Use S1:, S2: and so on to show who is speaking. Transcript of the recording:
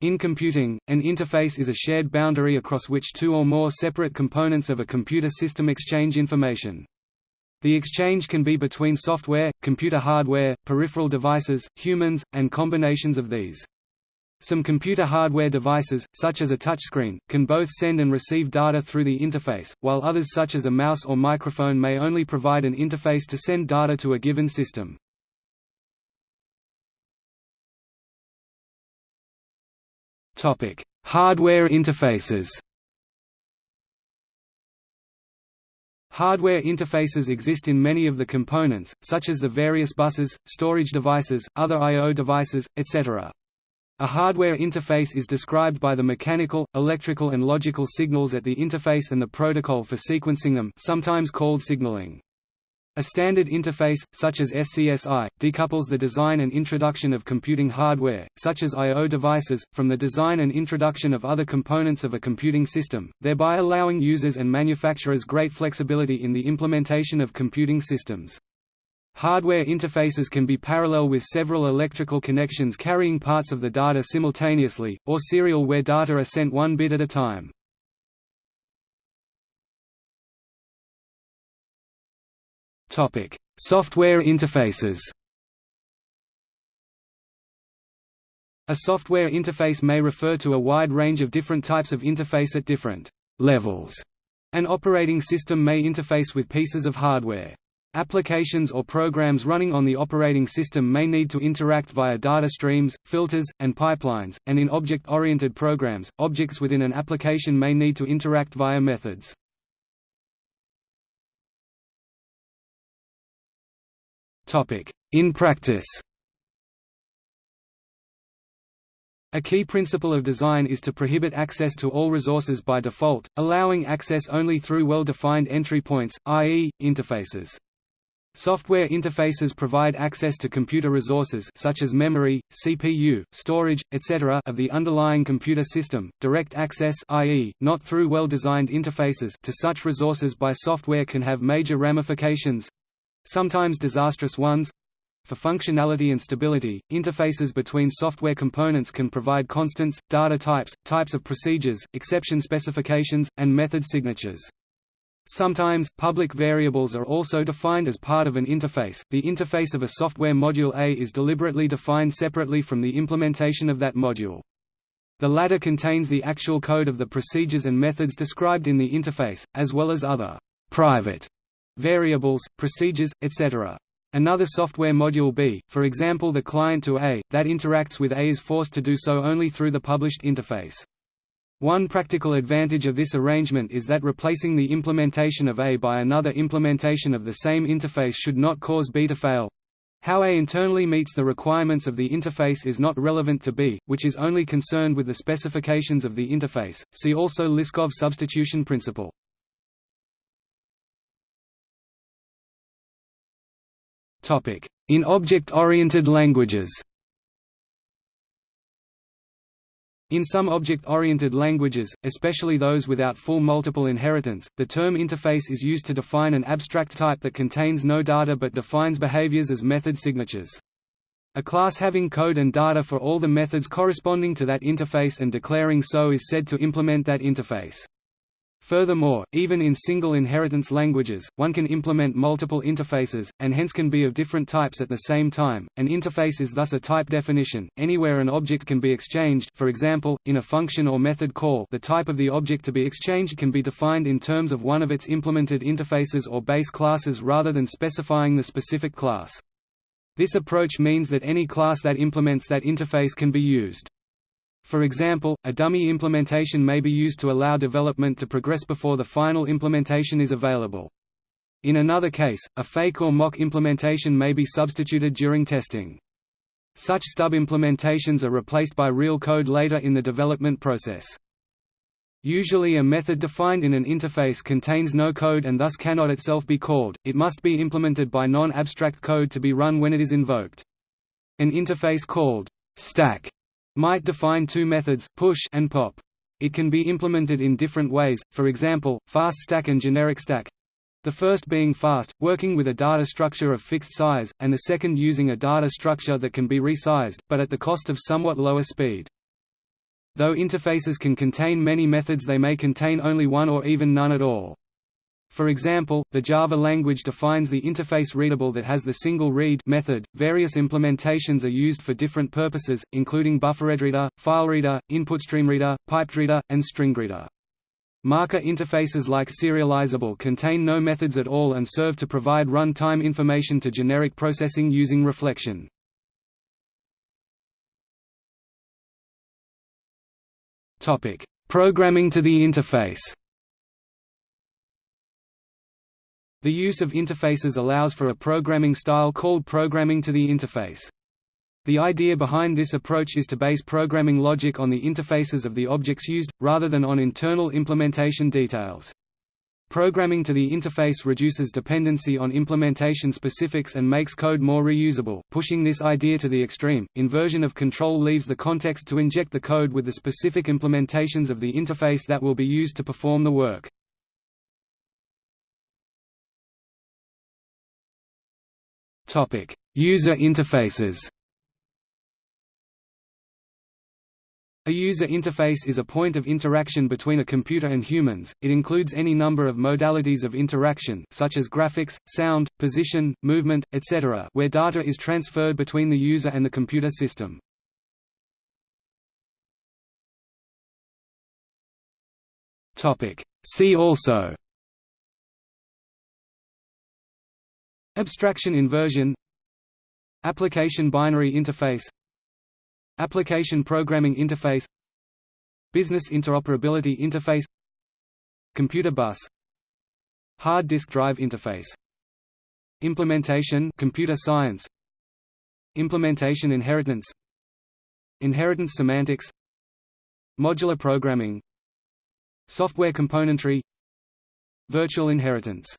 S1: In computing, an interface is a shared boundary across which two or more separate components of a computer system exchange information. The exchange can be between software, computer hardware, peripheral devices, humans, and combinations of these. Some computer hardware devices, such as a touchscreen, can both send and receive data through the interface, while others such as a mouse or microphone may only provide an interface to send data to a given system. Hardware interfaces Hardware interfaces exist in many of the components, such as the various buses, storage devices, other I.O. devices, etc. A hardware interface is described by the mechanical, electrical and logical signals at the interface and the protocol for sequencing them sometimes called signaling. A standard interface, such as SCSI, decouples the design and introduction of computing hardware, such as I.O. devices, from the design and introduction of other components of a computing system, thereby allowing users and manufacturers great flexibility in the implementation of computing systems. Hardware interfaces can be parallel with several electrical connections carrying parts of the data simultaneously, or serial where data are sent one bit at a time. Topic: Software interfaces. A software interface may refer to a wide range of different types of interface at different levels. An operating system may interface with pieces of hardware. Applications or programs running on the operating system may need to interact via data streams, filters, and pipelines, and in object-oriented programs, objects within an application may need to interact via methods. In practice A key principle of design is to prohibit access to all resources by default, allowing access only through well-defined entry points, i.e., interfaces. Software interfaces provide access to computer resources such as memory, CPU, storage, etc. of the underlying computer system. Direct access i.e., not through well-designed interfaces to such resources by software can have major ramifications, sometimes disastrous ones. For functionality and stability, interfaces between software components can provide constants, data types, types of procedures, exception specifications, and method signatures. Sometimes, public variables are also defined as part of an interface. The interface of a software module A is deliberately defined separately from the implementation of that module. The latter contains the actual code of the procedures and methods described in the interface, as well as other private variables, procedures, etc. Another software module B, for example the client to A, that interacts with A is forced to do so only through the published interface. One practical advantage of this arrangement is that replacing the implementation of A by another implementation of the same interface should not cause B to fail. How A internally meets the requirements of the interface is not relevant to B, which is only concerned with the specifications of the interface. See also Liskov substitution principle. In object-oriented languages In some object-oriented languages, especially those without full multiple inheritance, the term interface is used to define an abstract type that contains no data but defines behaviors as method signatures. A class having code and data for all the methods corresponding to that interface and declaring so is said to implement that interface. Furthermore, even in single inheritance languages, one can implement multiple interfaces, and hence can be of different types at the same time. An interface is thus a type definition. Anywhere an object can be exchanged, for example, in a function or method call, the type of the object to be exchanged can be defined in terms of one of its implemented interfaces or base classes rather than specifying the specific class. This approach means that any class that implements that interface can be used. For example, a dummy implementation may be used to allow development to progress before the final implementation is available. In another case, a fake or mock implementation may be substituted during testing. Such stub implementations are replaced by real code later in the development process. Usually a method defined in an interface contains no code and thus cannot itself be called, it must be implemented by non-abstract code to be run when it is invoked. An interface called stack might define two methods push and pop. It can be implemented in different ways, for example, fast stack and generic stack. The first being fast, working with a data structure of fixed size, and the second using a data structure that can be resized, but at the cost of somewhat lower speed. Though interfaces can contain many methods they may contain only one or even none at all. For example, the Java language defines the interface readable that has the single read method. Various implementations are used for different purposes, including bufferedreader, filereader, inputstreamreader, pipedreader, and stringreader. Marker interfaces like serializable contain no methods at all and serve to provide run-time information to generic processing using reflection. Programming to the interface. The use of interfaces allows for a programming style called programming to the interface. The idea behind this approach is to base programming logic on the interfaces of the objects used, rather than on internal implementation details. Programming to the interface reduces dependency on implementation specifics and makes code more reusable. Pushing this idea to the extreme, inversion of control leaves the context to inject the code with the specific implementations of the interface that will be used to perform the work. Topic: User interfaces. A user interface is a point of interaction between a computer and humans. It includes any number of modalities of interaction such as graphics, sound, position, movement, etc., where data is transferred between the user and the computer system. Topic: See also Abstraction inversion. Application binary interface. Application programming interface. Business interoperability interface. Computer bus. Hard disk drive interface. Implementation computer science. Implementation inheritance. Inheritance semantics. Modular programming. Software componentry. Virtual inheritance